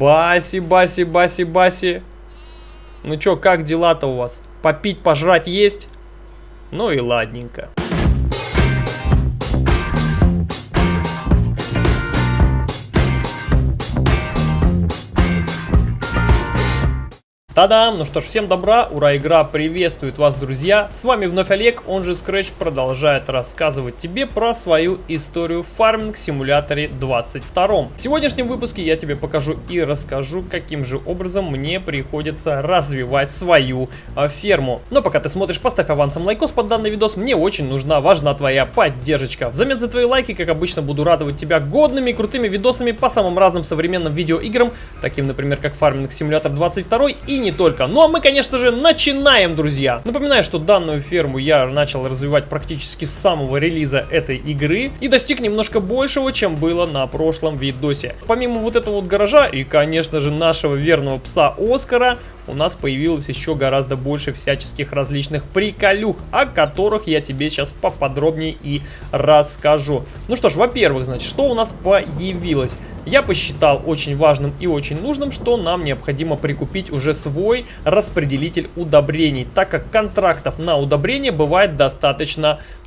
Баси, Баси, Баси, Баси. Ну чё, как дела-то у вас? Попить, пожрать есть? Ну и ладненько. Та-дам! Ну что ж, всем добра, ура, игра приветствует вас, друзья! С вами вновь Олег, он же Scratch продолжает рассказывать тебе про свою историю в фарминг симуляторе 22. В сегодняшнем выпуске я тебе покажу и расскажу, каким же образом мне приходится развивать свою а, ферму. Но пока ты смотришь, поставь авансом лайкос под данный видос, мне очень нужна, важна твоя поддержка. Взамен за твои лайки, как обычно, буду радовать тебя годными крутыми видосами по самым разным современным видеоиграм, таким, например, как Farming Simulator 22 и не только. Ну а мы, конечно же, начинаем, друзья. Напоминаю, что данную ферму я начал развивать практически с самого релиза этой игры и достиг немножко большего, чем было на прошлом видосе. Помимо вот этого вот гаража и, конечно же, нашего верного пса Оскара, у нас появилось еще гораздо больше всяческих различных приколюх, о которых я тебе сейчас поподробнее и расскажу. Ну что ж, во-первых, значит, что у нас появилось? Я посчитал очень важным и очень нужным, что нам необходимо прикупить уже свой распределитель удобрений, так как контрактов на удобрение бывает достаточно много.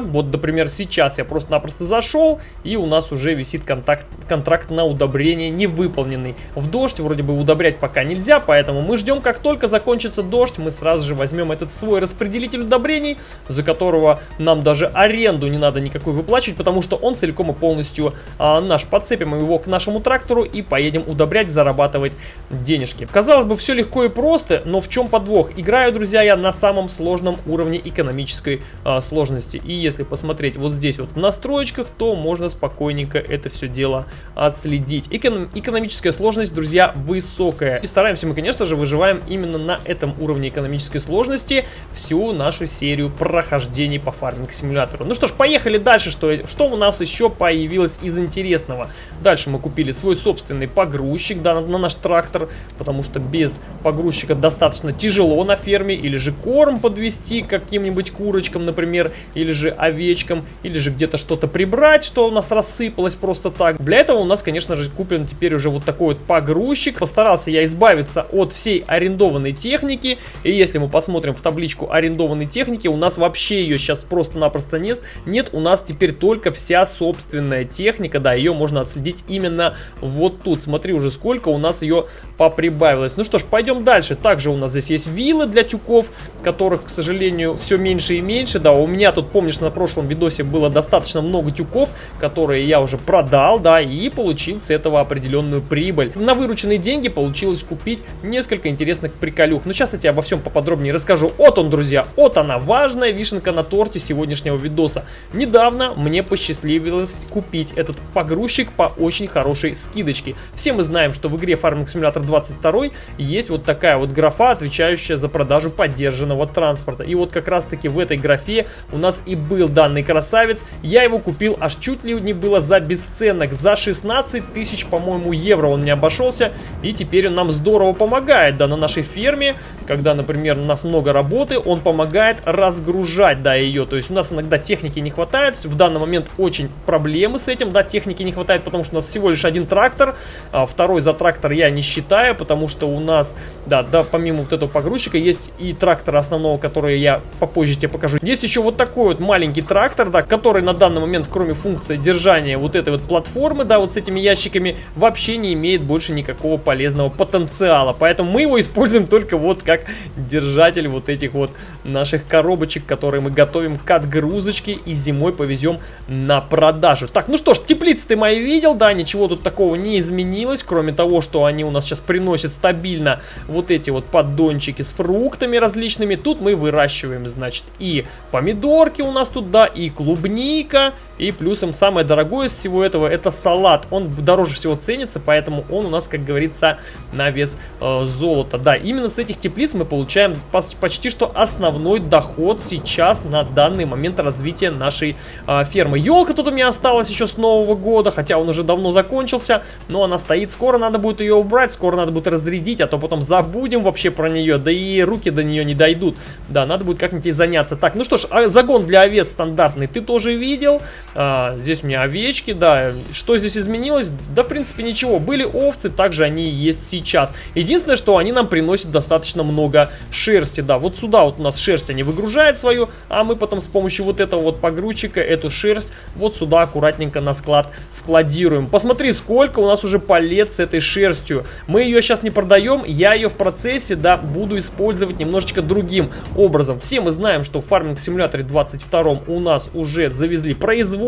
Вот, например, сейчас я просто-напросто зашел, и у нас уже висит контакт, контракт на удобрение невыполненный. В дождь вроде бы удобрять пока нельзя, поэтому мы ждем, как только закончится дождь, мы сразу же возьмем этот свой распределитель удобрений, за которого нам даже аренду не надо никакой выплачивать, потому что он целиком и полностью а, наш. Подцепим его к нашему трактору и поедем удобрять, зарабатывать денежки. Казалось бы, все легко и просто, но в чем подвох? Играю, друзья, я на самом сложном уровне экономической а, сложности сложности. И если посмотреть вот здесь вот в настроечках, то можно спокойненько это все дело отследить. Эконом экономическая сложность, друзья, высокая. И стараемся мы, конечно же, выживаем именно на этом уровне экономической сложности всю нашу серию прохождений по фарминг-симулятору. Ну что ж, поехали дальше. Что, что у нас еще появилось из интересного? Дальше мы купили свой собственный погрузчик да, на, на наш трактор, потому что без погрузчика достаточно тяжело на ферме, или же корм подвести каким-нибудь курочкам, например, или же овечкам, или же где-то что-то прибрать, что у нас рассыпалось просто так. Для этого у нас, конечно же, куплен теперь уже вот такой вот погрузчик. Постарался я избавиться от всей арендованной техники, и если мы посмотрим в табличку арендованной техники, у нас вообще ее сейчас просто-напросто нет. Нет, у нас теперь только вся собственная техника, да, ее можно отследить именно вот тут. Смотри уже сколько у нас ее поприбавилось. Ну что ж, пойдем дальше. Также у нас здесь есть виллы для тюков, которых, к сожалению, все меньше и меньше. Да, у меня меня тут, помнишь, на прошлом видосе было достаточно много тюков, которые я уже продал, да, и получил с этого определенную прибыль. На вырученные деньги получилось купить несколько интересных приколюх. Но сейчас я тебе обо всем поподробнее расскажу. Вот он, друзья, вот она, важная вишенка на торте сегодняшнего видоса. Недавно мне посчастливилось купить этот погрузчик по очень хорошей скидочке. Все мы знаем, что в игре Farming Simulator 22 есть вот такая вот графа, отвечающая за продажу поддержанного транспорта. И вот как раз таки в этой графе у нас и был данный красавец. Я его купил аж чуть ли не было за бесценок. За 16 тысяч, по-моему, евро он не обошелся. И теперь он нам здорово помогает, да, на нашей ферме. Когда, например, у нас много работы, он помогает разгружать, да, ее. То есть у нас иногда техники не хватает. В данный момент очень проблемы с этим, да, техники не хватает, потому что у нас всего лишь один трактор. А второй за трактор я не считаю, потому что у нас, да, да, помимо вот этого погрузчика, есть и трактор основного, который я попозже тебе покажу. Есть еще вот такой вот маленький трактор, да, который на данный момент, кроме функции держания вот этой вот платформы, да, вот с этими ящиками, вообще не имеет больше никакого полезного потенциала. Поэтому мы его используем только вот как держатель вот этих вот наших коробочек, которые мы готовим к отгрузочке и зимой повезем на продажу. Так, ну что ж, теплицы ты мои видел, да, ничего тут такого не изменилось, кроме того, что они у нас сейчас приносят стабильно вот эти вот поддончики с фруктами различными. Тут мы выращиваем, значит, и помидорки у нас тут, да, и клубника, и плюсом самое дорогое всего этого это салат. Он дороже всего ценится, поэтому он у нас, как говорится, на вес э, золота. Да, именно с этих теплиц мы получаем почти что основной доход сейчас на данный момент развития нашей э, фермы. Елка тут у меня осталась еще с Нового года, хотя он уже давно закончился, но она стоит. Скоро надо будет ее убрать, скоро надо будет разрядить, а то потом забудем вообще про нее, да и руки до нее не дойдут. Да, надо будет как-нибудь заняться. Так, ну что ж, а загон для овец стандартный ты тоже видел. А, здесь у меня овечки, да. Что здесь изменилось? Да, в принципе, ничего. Были овцы, также они есть сейчас. Единственное, что они нам приносят достаточно много шерсти, да. Вот сюда вот у нас шерсть они выгружают свою, а мы потом с помощью вот этого вот погрузчика эту шерсть вот сюда аккуратненько на склад складируем. Посмотри, сколько у нас уже палет с этой шерстью. Мы ее сейчас не продаем, я ее в процессе, да, буду использовать немножечко другим образом. Все мы знаем, что в фарминг симуляторе 22 у нас уже завезли производство.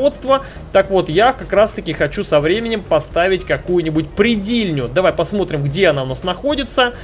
Так вот, я как раз таки хочу со временем поставить какую-нибудь предельню. Давай посмотрим, где она у нас находится.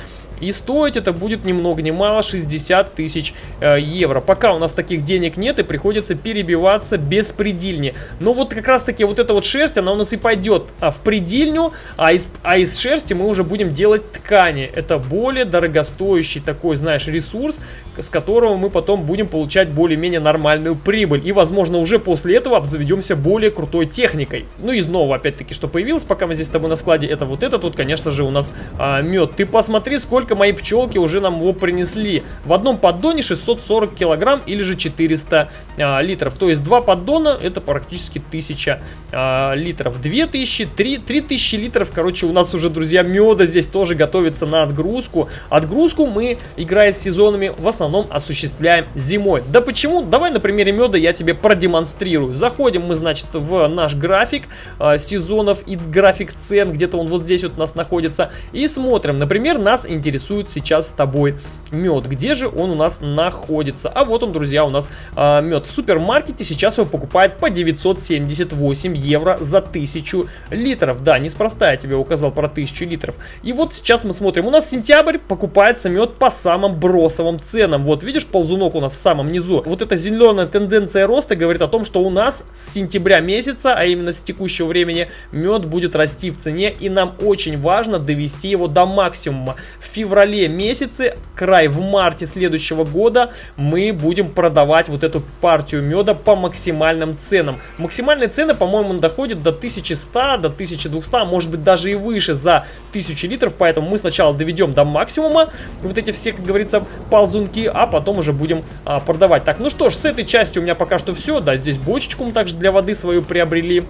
И стоить это будет ни много ни мало 60 тысяч э, евро. Пока у нас таких денег нет и приходится перебиваться беспредельнее. Но вот как раз таки вот эта вот шерсть, она у нас и пойдет а, в предельню, а из, а из шерсти мы уже будем делать ткани. Это более дорогостоящий такой, знаешь, ресурс, с которого мы потом будем получать более-менее нормальную прибыль. И, возможно, уже после этого обзаведемся более крутой техникой. Ну и снова, опять-таки, что появилось, пока мы здесь с тобой на складе, это вот этот вот, конечно же, у нас а, мед. Ты посмотри, сколько сколько мои пчелки уже нам его принесли. В одном поддоне 640 килограмм или же 400 а, литров. То есть два поддона это практически 1000 а, литров. 2000, 3, 3000 литров, короче, у нас уже, друзья, меда здесь тоже готовится на отгрузку. Отгрузку мы, играя с сезонами, в основном осуществляем зимой. Да почему? Давай на примере меда я тебе продемонстрирую. Заходим мы, значит, в наш график а, сезонов и график цен, где-то он вот здесь вот у нас находится. И смотрим, например, нас интересует интересует сейчас с тобой мед. Где же он у нас находится? А вот он, друзья, у нас а, мед. В супермаркете сейчас его покупают по 978 евро за 1000 литров. Да, неспроста я тебе указал про 1000 литров. И вот сейчас мы смотрим. У нас сентябрь покупается мед по самым бросовым ценам. Вот, видишь, ползунок у нас в самом низу. Вот эта зеленая тенденция роста говорит о том, что у нас с сентября месяца, а именно с текущего времени, мед будет расти в цене. И нам очень важно довести его до максимума. В феврале месяце, край в марте следующего года, мы будем продавать вот эту партию меда по максимальным ценам. Максимальные цены, по-моему, доходят до 1100, до 1200, а может быть даже и выше за 1000 литров, поэтому мы сначала доведем до максимума вот эти все, как говорится, ползунки, а потом уже будем а, продавать. Так, ну что ж, с этой частью у меня пока что все, да, здесь бочечку мы также для воды свою приобрели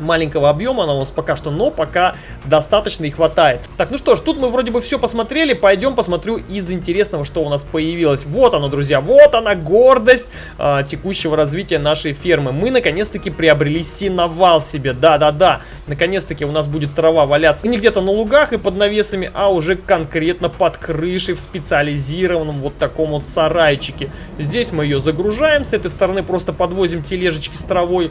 маленького объема она у нас пока что, но пока достаточно и хватает. Так, ну что ж, тут мы вроде бы все посмотрели, пойдем посмотрю из интересного, что у нас появилось. Вот оно, друзья, вот она гордость э, текущего развития нашей фермы. Мы наконец-таки приобрели синовал себе, да-да-да, наконец-таки у нас будет трава валяться не где-то на лугах и под навесами, а уже конкретно под крышей в специализированном вот таком вот сарайчике. Здесь мы ее загружаем, с этой стороны просто подвозим тележечки с травой.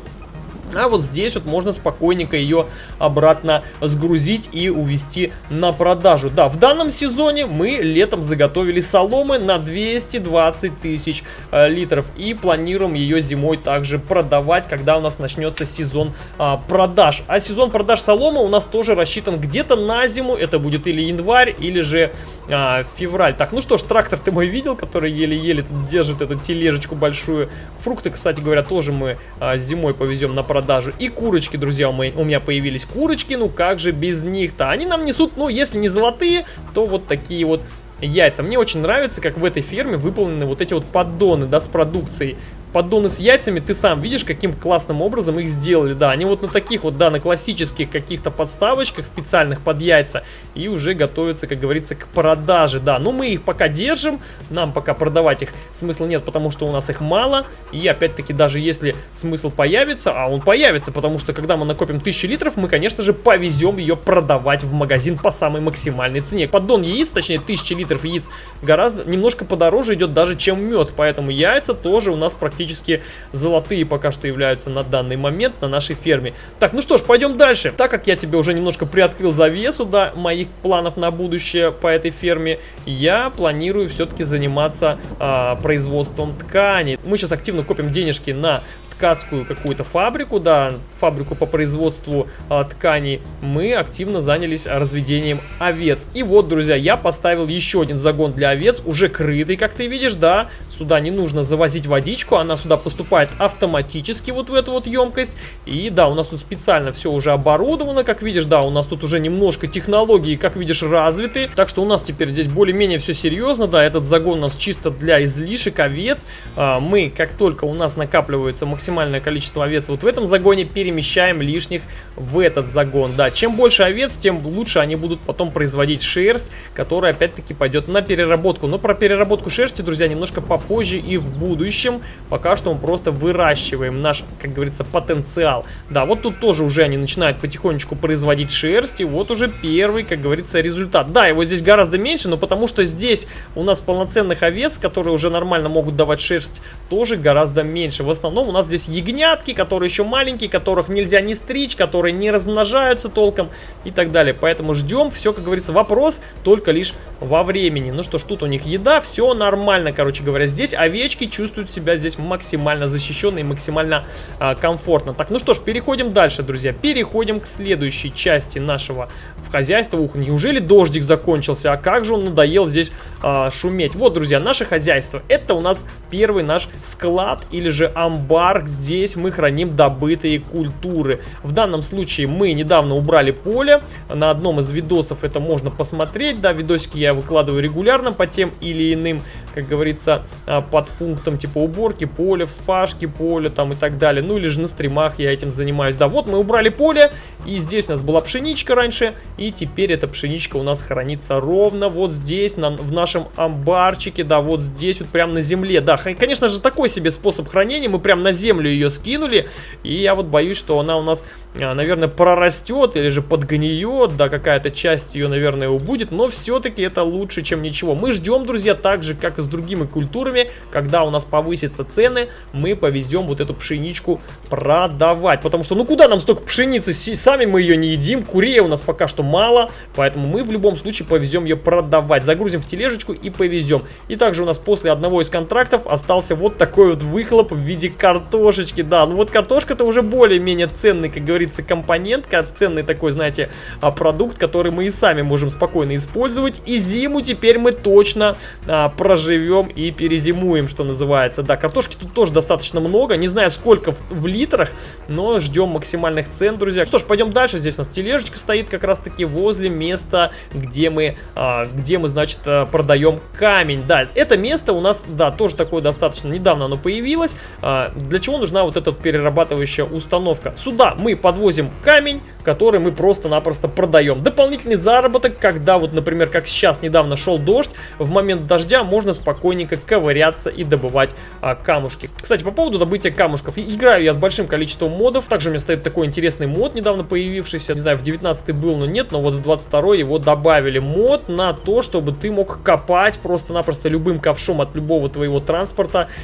А вот здесь вот можно спокойненько ее обратно сгрузить и увести на продажу. Да, в данном сезоне мы летом заготовили соломы на 220 тысяч э, литров. И планируем ее зимой также продавать, когда у нас начнется сезон э, продаж. А сезон продаж соломы у нас тоже рассчитан где-то на зиму. Это будет или январь, или же э, февраль. Так, ну что ж, трактор ты мой видел, который еле-еле держит эту тележечку большую. Фрукты, кстати говоря, тоже мы э, зимой повезем на продажу. И курочки, друзья, у меня появились курочки, ну как же без них-то? Они нам несут, ну если не золотые, то вот такие вот яйца. Мне очень нравится, как в этой ферме выполнены вот эти вот поддоны, да, с продукцией поддоны с яйцами, ты сам видишь, каким классным образом их сделали. Да, они вот на таких вот, да, на классических каких-то подставочках специальных под яйца и уже готовятся, как говорится, к продаже. Да, но мы их пока держим, нам пока продавать их смысла нет, потому что у нас их мало. И опять-таки, даже если смысл появится, а он появится, потому что когда мы накопим 1000 литров, мы, конечно же, повезем ее продавать в магазин по самой максимальной цене. Поддон яиц, точнее 1000 литров яиц, гораздо, немножко подороже идет даже, чем мед. Поэтому яйца тоже у нас практически практически золотые пока что являются на данный момент на нашей ферме. Так, ну что ж, пойдем дальше. Так как я тебе уже немножко приоткрыл завесу, да, моих планов на будущее по этой ферме, я планирую все-таки заниматься а, производством тканей. Мы сейчас активно копим денежки на ткацкую какую-то фабрику, да, фабрику по производству а, тканей, мы активно занялись разведением овец. И вот, друзья, я поставил еще один загон для овец, уже крытый, как ты видишь, да, сюда не нужно завозить водичку, она сюда поступает автоматически вот в эту вот емкость. И да, у нас тут специально все уже оборудовано, как видишь, да, у нас тут уже немножко технологии, как видишь, развиты. Так что у нас теперь здесь более-менее все серьезно, да, этот загон у нас чисто для излишек овец. А, мы, как только у нас накапливается максимально максимальное количество овец вот в этом загоне, перемещаем лишних в этот загон. Да, чем больше овец, тем лучше они будут потом производить шерсть, которая опять-таки пойдет на переработку. Но про переработку шерсти, друзья, немножко попозже и в будущем. Пока что мы просто выращиваем наш, как говорится, потенциал. Да, вот тут тоже уже они начинают потихонечку производить шерсть. И вот уже первый, как говорится, результат. Да, его здесь гораздо меньше, но потому что здесь у нас полноценных овец, которые уже нормально могут давать шерсть, тоже гораздо меньше. В основном у нас здесь ягнятки, которые еще маленькие, которых нельзя не стричь, которые не размножаются толком и так далее. Поэтому ждем. Все, как говорится, вопрос только лишь во времени. Ну что ж, тут у них еда, все нормально, короче говоря. Здесь овечки чувствуют себя здесь максимально защищенно и максимально а, комфортно. Так, ну что ж, переходим дальше, друзья. Переходим к следующей части нашего в хозяйства. Ух, неужели дождик закончился? А как же он надоел здесь а, шуметь? Вот, друзья, наше хозяйство. Это у нас первый наш склад или же амбар. Здесь мы храним добытые культуры. В данном случае мы недавно убрали поле. На одном из видосов это можно посмотреть. Да, видосики я выкладываю регулярно по тем или иным как говорится, а, под пунктом типа уборки поля, вспашки поля там и так далее. Ну или же на стримах я этим занимаюсь. Да, вот мы убрали поле, и здесь у нас была пшеничка раньше, и теперь эта пшеничка у нас хранится ровно вот здесь, на, в нашем амбарчике, да, вот здесь вот прям на земле. Да, конечно же такой себе способ хранения, мы прям на землю ее скинули, и я вот боюсь, что она у нас, а, наверное, прорастет или же подгниет, да, какая-то часть ее, наверное, убудет, но все-таки это лучше, чем ничего. Мы ждем, друзья, так же, как и с другими культурами, когда у нас повысятся цены, мы повезем вот эту пшеничку продавать. Потому что, ну куда нам столько пшеницы, сами мы ее не едим, курей у нас пока что мало, поэтому мы в любом случае повезем ее продавать. Загрузим в тележечку и повезем. И также у нас после одного из контрактов остался вот такой вот выхлоп в виде картошечки. Да, ну вот картошка это уже более-менее ценный, как говорится, компонент, ценный такой, знаете, а, продукт, который мы и сами можем спокойно использовать. И зиму теперь мы точно а, проживем живем и перезимуем, что называется. Да, картошки тут тоже достаточно много. Не знаю, сколько в, в литрах, но ждем максимальных цен, друзья. Что ж, пойдем дальше. Здесь у нас тележечка стоит как раз-таки возле места, где мы, а, где мы, значит, а, продаем камень. Да, это место у нас, да, тоже такое достаточно недавно оно появилось. А, для чего нужна вот эта перерабатывающая установка? Сюда мы подвозим камень, который мы просто-напросто продаем. Дополнительный заработок, когда вот, например, как сейчас недавно шел дождь, в момент дождя можно спокойненько ковыряться и добывать а, камушки. Кстати, по поводу добытия камушков. Играю я с большим количеством модов. Также у меня стоит такой интересный мод, недавно появившийся. Не знаю, в 19 был, но нет, но вот в 22 его добавили. Мод на то, чтобы ты мог копать просто-напросто любым ковшом от любого твоего транспорта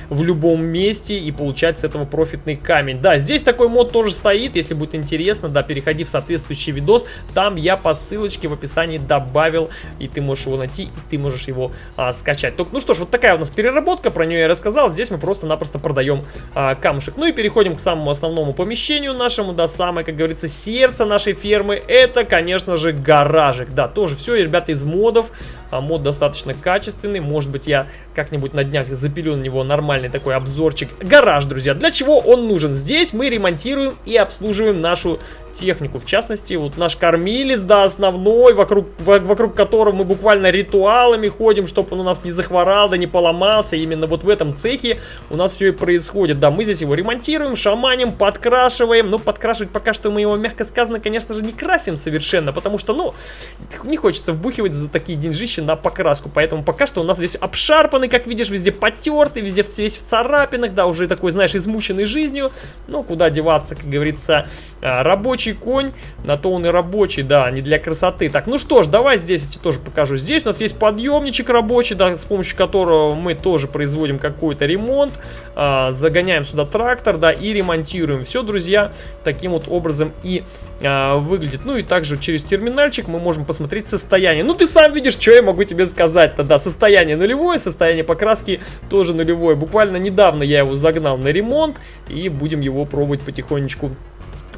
в любом месте и получать с этого профитный камень. Да, здесь такой мод тоже стоит, если будет интересно, да, переходи в соответствующий видос. Там я по ссылочке в описании добавил, и ты можешь его найти, и ты можешь его а, скачать. Только, ну что ж, вот такая у нас переработка, про нее я рассказал. Здесь мы просто-напросто продаем а, камушек. Ну и переходим к самому основному помещению нашему, да, самое, как говорится, сердце нашей фермы. Это, конечно же, гаражик. Да, тоже все, ребята, из модов. А, мод достаточно качественный. Может быть, я как-нибудь на днях запилю на него нормальный такой обзорчик. Гараж, друзья. Для чего он нужен? Здесь мы ремонтируем и обслуживаем нашу технику. В частности, вот наш кормилец, да, основной, вокруг, вокруг которого мы буквально ритуалами ходим, чтобы он у нас не захворал, да не поломался. Именно вот в этом цехе у нас все и происходит. Да, мы здесь его ремонтируем, шаманим, подкрашиваем. Но подкрашивать пока что мы его, мягко сказано, конечно же, не красим совершенно, потому что, ну, не хочется вбухивать за такие деньжища на покраску. Поэтому пока что у нас весь обшарпанный, как видишь, везде потертый, везде весь в царапинах, да, уже такой, знаешь, измученный жизнью. Ну, куда деваться, как говорится, а, рабочий конь, на то он и рабочий, да, не для красоты. Так, ну что ж, давай здесь я тебе тоже покажу. Здесь у нас есть подъемничек рабочий, да, с помощью которого мы тоже производим какой-то ремонт. А, загоняем сюда трактор, да, и ремонтируем. Все, друзья, таким вот образом и а, выглядит. Ну и также через терминальчик мы можем посмотреть состояние. Ну ты сам видишь, что я могу тебе сказать тогда. Состояние нулевое, состояние покраски тоже нулевое. Буквально недавно я его загнал на ремонт и будем его пробовать потихонечку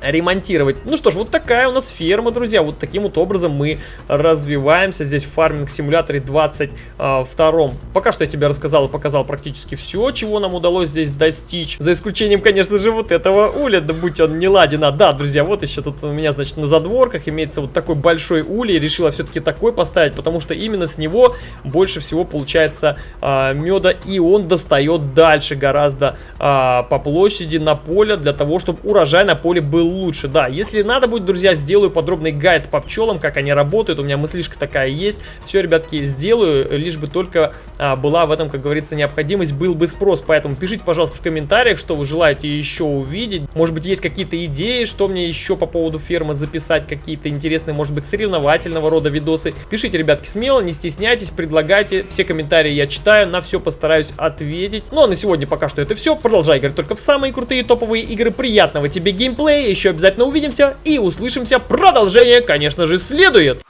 ремонтировать. Ну что ж, вот такая у нас ферма, друзья. Вот таким вот образом мы развиваемся здесь в фарминг симуляторе 22. А, Пока что я тебе рассказал и показал практически все, чего нам удалось здесь достичь. За исключением, конечно же, вот этого уля, да будь он не ладен. А, да, друзья, вот еще тут у меня, значит, на задворках имеется вот такой большой улей. Решила все-таки такой поставить, потому что именно с него больше всего получается а, меда. И он достает дальше гораздо а, по площади на поле, для того, чтобы урожай на поле был лучше. Да, если надо будет, друзья, сделаю подробный гайд по пчелам, как они работают. У меня мыслишка такая есть. Все, ребятки, сделаю, лишь бы только а, была в этом, как говорится, необходимость, был бы спрос. Поэтому пишите, пожалуйста, в комментариях, что вы желаете еще увидеть. Может быть, есть какие-то идеи, что мне еще по поводу фермы записать, какие-то интересные, может быть, соревновательного рода видосы. Пишите, ребятки, смело, не стесняйтесь, предлагайте. Все комментарии я читаю, на все постараюсь ответить. Ну, а на сегодня пока что это все. Продолжай играть только в самые крутые топовые игры. Приятного тебе геймплея. Еще обязательно увидимся и услышимся. Продолжение, конечно же, следует.